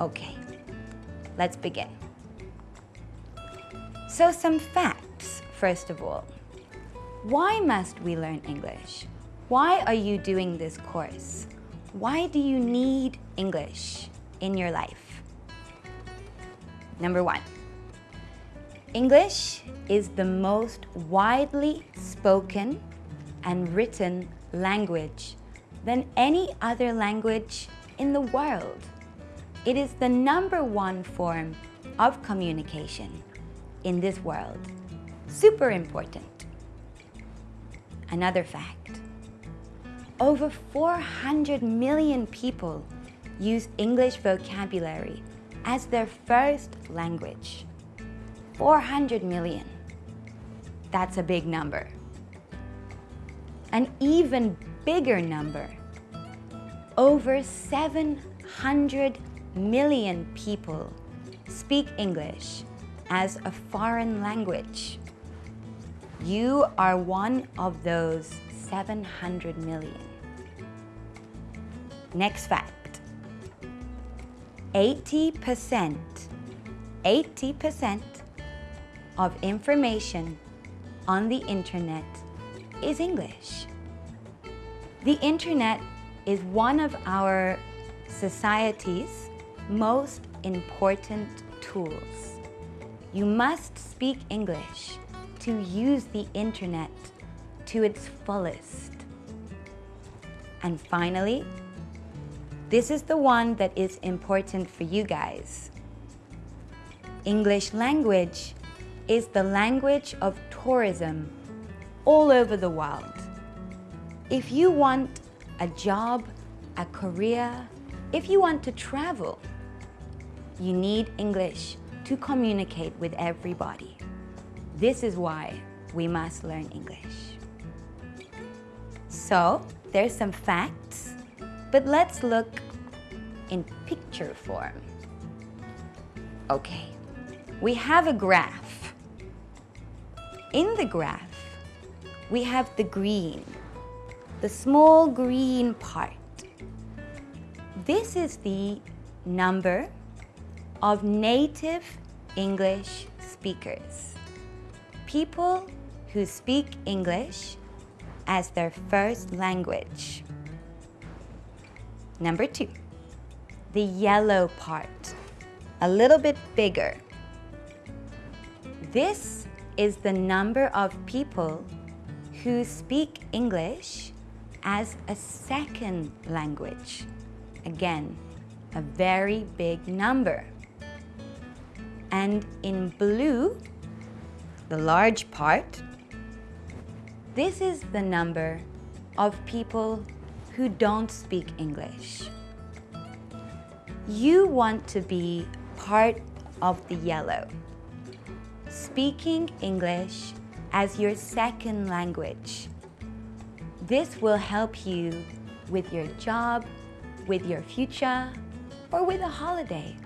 Okay, let's begin. So some facts, first of all. Why must we learn English? Why are you doing this course? Why do you need English in your life? Number one, English is the most widely spoken and written language than any other language in the world. It is the number one form of communication in this world. Super important. Another fact. Over 400 million people use English vocabulary as their first language. 400 million. That's a big number. An even bigger number. Over 700 million people speak English as a foreign language. You are one of those 700 million. Next fact. 80%, 80% of information on the internet is English. The internet is one of our society's most important tools. You must speak English to use the internet to its fullest. And finally, this is the one that is important for you guys. English language is the language of tourism all over the world. If you want a job, a career, if you want to travel, you need English to communicate with everybody. This is why we must learn English. So, there's some facts, but let's look in picture form. Okay, we have a graph. In the graph, we have the green, the small green part. This is the number of native English speakers. People who speak English as their first language. Number two, the yellow part, a little bit bigger. This is the number of people who speak English as a second language. Again, a very big number. And in blue, the large part, this is the number of people who don't speak English. You want to be part of the yellow, speaking English as your second language. This will help you with your job, with your future, or with a holiday,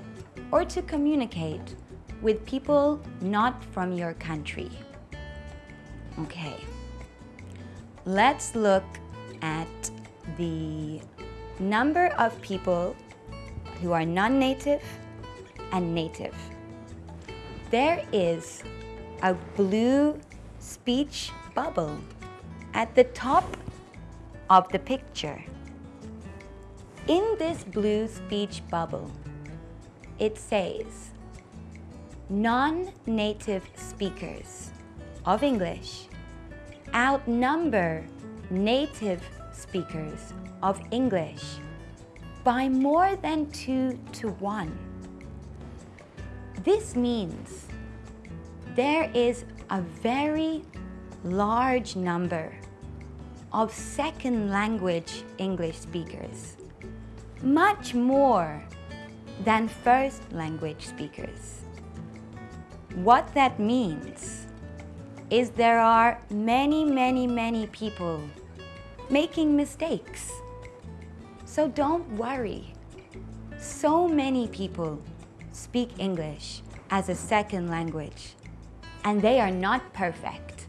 or to communicate with people not from your country. Okay, let's look at the number of people who are non-native and native. There is a blue speech bubble at the top of the picture. In this blue speech bubble, it says, non-native speakers of English outnumber native speakers of English by more than two to one. This means there is a very large number of second language English speakers, much more than first language speakers. What that means is there are many, many, many people making mistakes. So don't worry. So many people speak English as a second language and they are not perfect.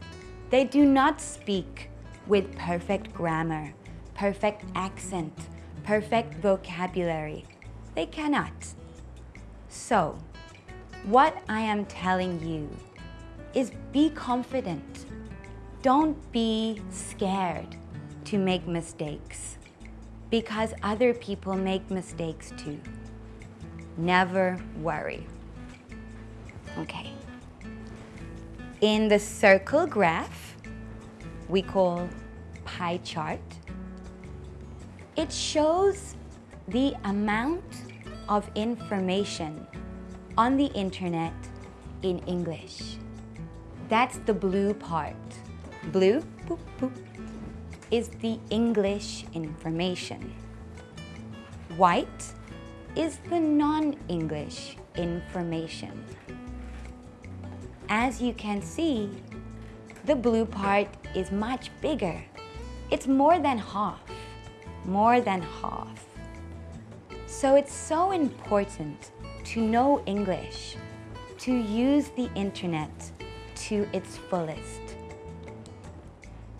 They do not speak with perfect grammar, perfect accent, perfect vocabulary. They cannot. So, what I am telling you is be confident. Don't be scared to make mistakes because other people make mistakes too. Never worry. Okay. In the circle graph, we call pie chart, it shows the amount of information on the internet in English. That's the blue part. Blue, boop, boop, is the English information. White is the non-English information. As you can see, the blue part is much bigger. It's more than half, more than half. So it's so important to know English, to use the internet to its fullest.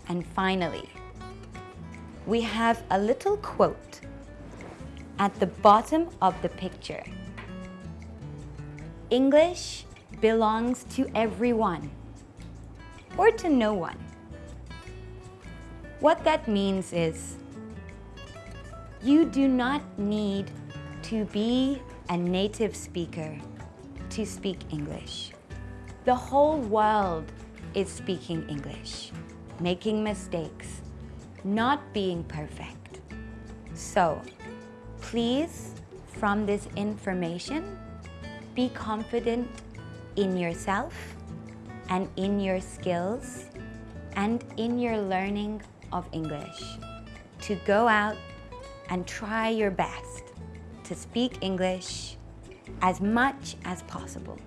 And finally, we have a little quote at the bottom of the picture. English belongs to everyone or to no one. What that means is you do not need to be a native speaker to speak English. The whole world is speaking English, making mistakes, not being perfect. So, please, from this information, be confident in yourself and in your skills and in your learning of English to go out and try your best to speak English as much as possible.